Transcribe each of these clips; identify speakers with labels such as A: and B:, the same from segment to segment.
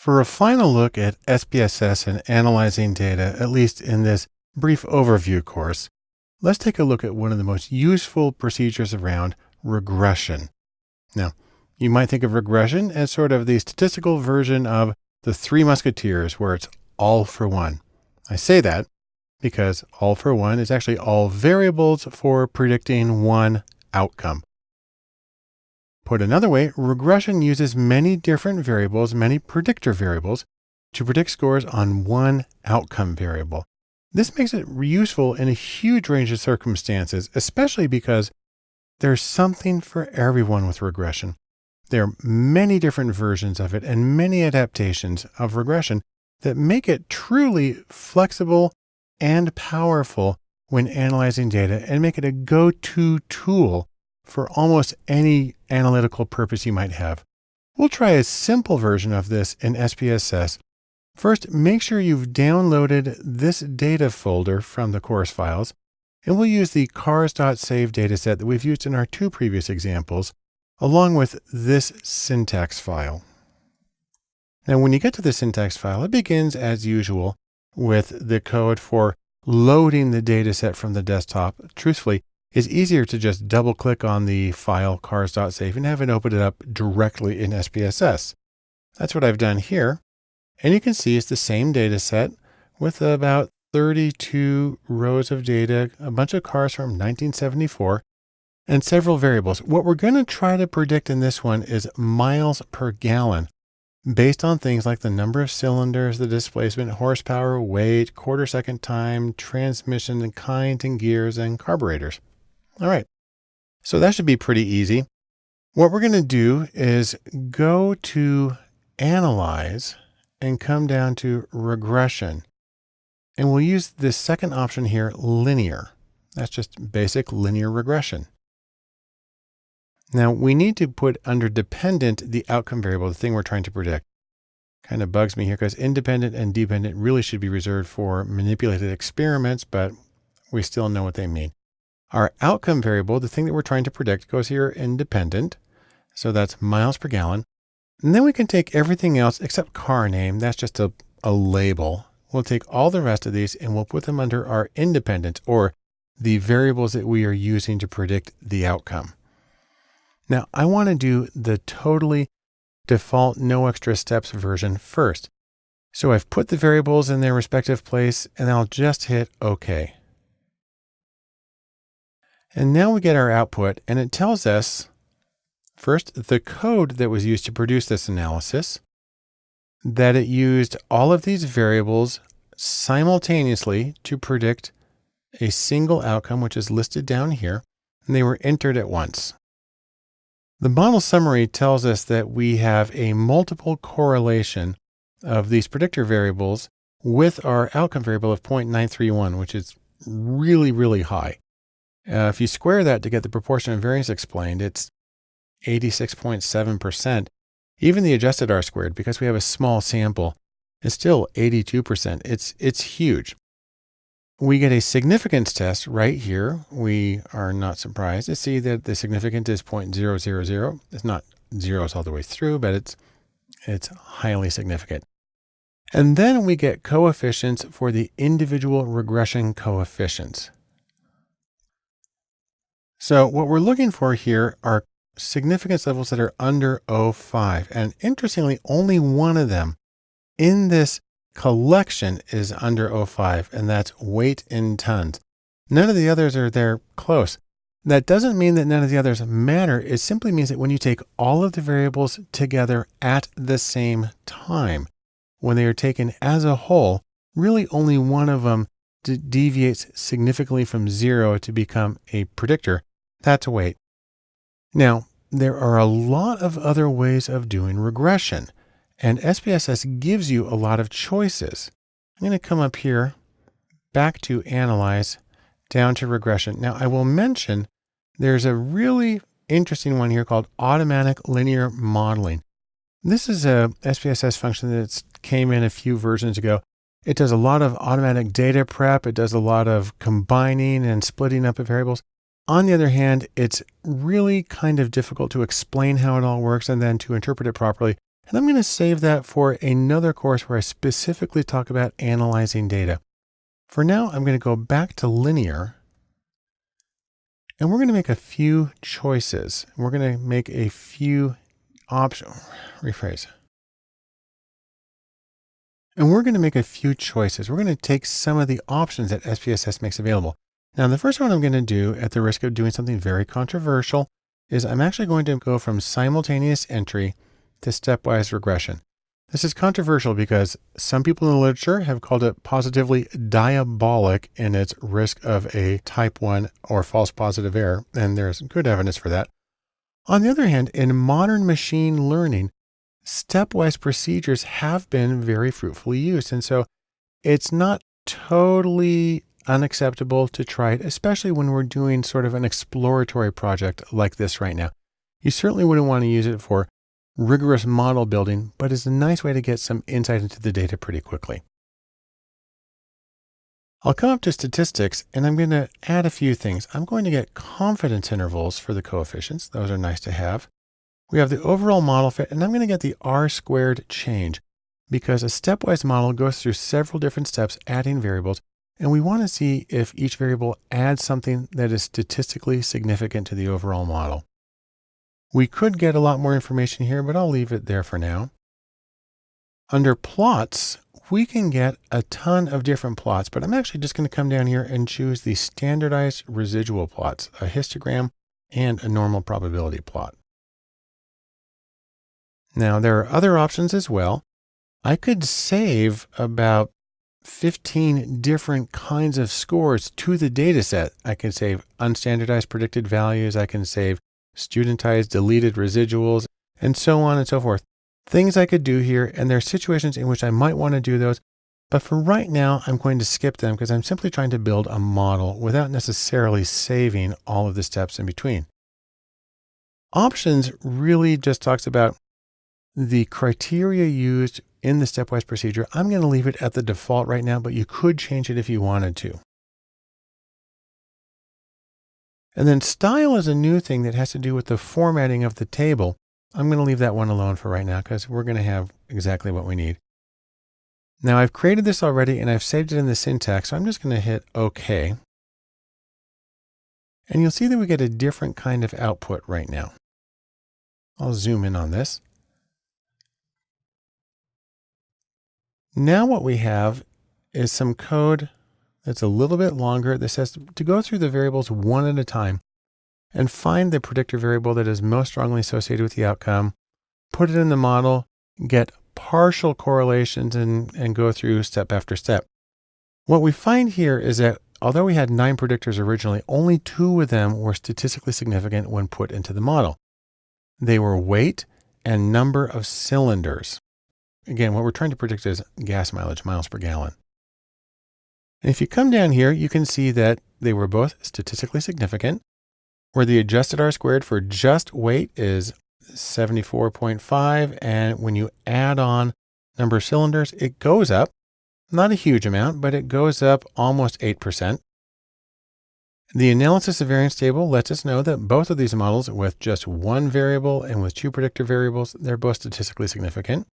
A: For a final look at SPSS and analyzing data, at least in this brief overview course, let's take a look at one of the most useful procedures around regression. Now, you might think of regression as sort of the statistical version of the Three Musketeers, where it's all for one. I say that because all for one is actually all variables for predicting one outcome. Put another way, regression uses many different variables, many predictor variables, to predict scores on one outcome variable. This makes it useful in a huge range of circumstances, especially because there's something for everyone with regression. There are many different versions of it and many adaptations of regression that make it truly flexible and powerful when analyzing data and make it a go-to tool for almost any analytical purpose you might have. We'll try a simple version of this in SPSS. First, make sure you've downloaded this data folder from the course files, and we'll use the cars.save dataset that we've used in our two previous examples, along with this syntax file. Now, when you get to the syntax file, it begins as usual with the code for loading the dataset from the desktop. Truthfully, it's easier to just double click on the file cars.save and have it open it up directly in SPSS. That's what I've done here. And you can see it's the same data set with about 32 rows of data, a bunch of cars from 1974, and several variables. What we're going to try to predict in this one is miles per gallon based on things like the number of cylinders, the displacement, horsepower, weight, quarter second time, transmission and kind and gears and carburetors. All right. So that should be pretty easy. What we're going to do is go to analyze and come down to regression. And we'll use this second option here, linear. That's just basic linear regression. Now we need to put under dependent the outcome variable, the thing we're trying to predict. Kind of bugs me here because independent and dependent really should be reserved for manipulated experiments, but we still know what they mean. Our outcome variable, the thing that we're trying to predict, goes here independent. So that's miles per gallon. And then we can take everything else except car name. That's just a, a label. We'll take all the rest of these and we'll put them under our independent or the variables that we are using to predict the outcome. Now I want to do the totally default no extra steps version first. So I've put the variables in their respective place and I'll just hit OK. And now we get our output and it tells us first the code that was used to produce this analysis, that it used all of these variables simultaneously to predict a single outcome, which is listed down here, and they were entered at once. The model summary tells us that we have a multiple correlation of these predictor variables with our outcome variable of 0.931, which is really, really high. Uh, if you square that to get the proportion of variance explained, it's 86.7%. Even the adjusted R squared, because we have a small sample, is still 82%. It's, it's huge. We get a significance test right here. We are not surprised to see that the significance is 0.000. It's not zeros all the way through, but it's, it's highly significant. And then we get coefficients for the individual regression coefficients. So what we're looking for here are significance levels that are under 0.5. And interestingly, only one of them in this collection is under 0.5, and that's weight in tons. None of the others are there close. That doesn't mean that none of the others matter. It simply means that when you take all of the variables together at the same time, when they are taken as a whole, really only one of them deviates significantly from zero to become a predictor. That's a weight. Now, there are a lot of other ways of doing regression, and SPSS gives you a lot of choices. I'm going to come up here, back to Analyze, down to Regression. Now, I will mention there's a really interesting one here called Automatic Linear Modeling. This is a SPSS function that came in a few versions ago. It does a lot of automatic data prep. It does a lot of combining and splitting up of variables. On the other hand, it's really kind of difficult to explain how it all works and then to interpret it properly And I'm going to save that for another course where I specifically talk about analyzing data. For now, I'm going to go back to linear and we're going to make a few choices. We're going to make a few options, rephrase. And we're going to make a few choices. We're going to take some of the options that SPSS makes available. Now, the first one I'm going to do at the risk of doing something very controversial is I'm actually going to go from simultaneous entry to stepwise regression. This is controversial because some people in the literature have called it positively diabolic in its risk of a type 1 or false positive error, and there's good evidence for that. On the other hand, in modern machine learning, stepwise procedures have been very fruitfully used. And so it's not totally unacceptable to try it, especially when we're doing sort of an exploratory project like this right now. You certainly wouldn't want to use it for rigorous model building, but it's a nice way to get some insight into the data pretty quickly. I'll come up to statistics and I'm going to add a few things. I'm going to get confidence intervals for the coefficients. Those are nice to have. We have the overall model fit and I'm going to get the R squared change because a stepwise model goes through several different steps adding variables and we want to see if each variable adds something that is statistically significant to the overall model. We could get a lot more information here, but I'll leave it there for now. Under plots, we can get a ton of different plots, but I'm actually just going to come down here and choose the standardized residual plots, a histogram and a normal probability plot. Now there are other options as well. I could save about 15 different kinds of scores to the data set. I can save unstandardized predicted values. I can save studentized deleted residuals, and so on and so forth. Things I could do here, and there are situations in which I might want to do those, but for right now, I'm going to skip them because I'm simply trying to build a model without necessarily saving all of the steps in between. Options really just talks about the criteria used in the stepwise procedure. I'm going to leave it at the default right now, but you could change it if you wanted to. And then style is a new thing that has to do with the formatting of the table. I'm going to leave that one alone for right now because we're going to have exactly what we need. Now I've created this already and I've saved it in the syntax. So I'm just going to hit OK. And you'll see that we get a different kind of output right now. I'll zoom in on this. Now what we have is some code that's a little bit longer. This says to go through the variables one at a time and find the predictor variable that is most strongly associated with the outcome, put it in the model, get partial correlations and, and go through step after step. What we find here is that although we had nine predictors originally, only two of them were statistically significant when put into the model. They were weight and number of cylinders. Again, what we're trying to predict is gas mileage, miles per gallon. And if you come down here, you can see that they were both statistically significant, where the adjusted R squared for just weight is 74.5. And when you add on number of cylinders, it goes up, not a huge amount, but it goes up almost 8%. The analysis of variance table lets us know that both of these models with just one variable and with two predictor variables, they're both statistically significant.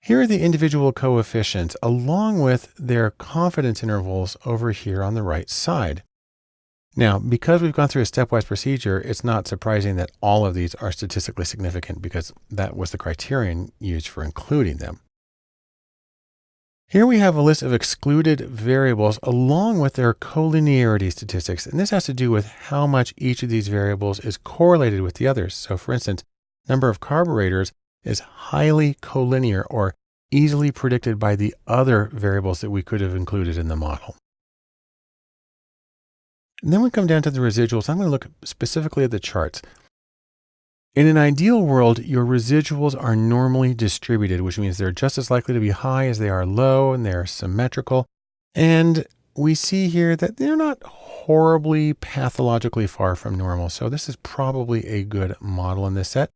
A: Here are the individual coefficients along with their confidence intervals over here on the right side. Now, because we've gone through a stepwise procedure, it's not surprising that all of these are statistically significant because that was the criterion used for including them. Here we have a list of excluded variables along with their collinearity statistics. And this has to do with how much each of these variables is correlated with the others. So for instance, number of carburetors is highly collinear or easily predicted by the other variables that we could have included in the model. And then we come down to the residuals. I'm going to look specifically at the charts. In an ideal world, your residuals are normally distributed, which means they're just as likely to be high as they are low and they're symmetrical. And we see here that they're not horribly pathologically far from normal. So this is probably a good model in this set.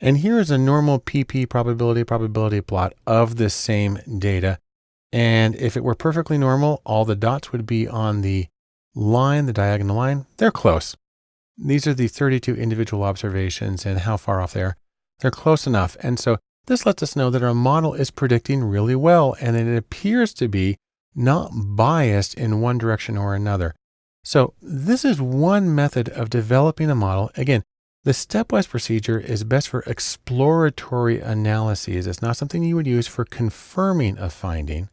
A: And here is a normal PP probability probability plot of the same data. And if it were perfectly normal, all the dots would be on the line, the diagonal line. They're close. These are the 32 individual observations and how far off they are. They're close enough. And so this lets us know that our model is predicting really well and it appears to be not biased in one direction or another. So this is one method of developing a model. Again, the stepwise procedure is best for exploratory analyses. It's not something you would use for confirming a finding,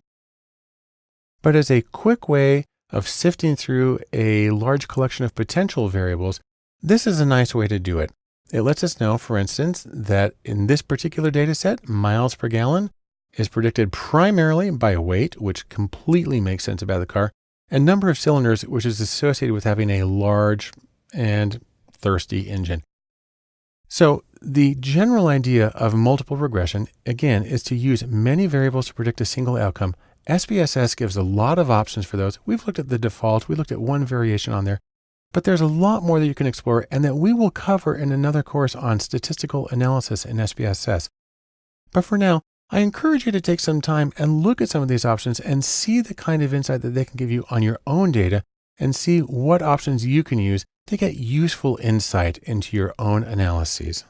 A: but as a quick way of sifting through a large collection of potential variables, this is a nice way to do it. It lets us know, for instance, that in this particular data set, miles per gallon is predicted primarily by weight, which completely makes sense about the car, and number of cylinders, which is associated with having a large and thirsty engine. So the general idea of multiple regression, again, is to use many variables to predict a single outcome. SPSS gives a lot of options for those. We've looked at the default. We looked at one variation on there, but there's a lot more that you can explore and that we will cover in another course on statistical analysis in SPSS. But for now, I encourage you to take some time and look at some of these options and see the kind of insight that they can give you on your own data and see what options you can use to get useful insight into your own analyses.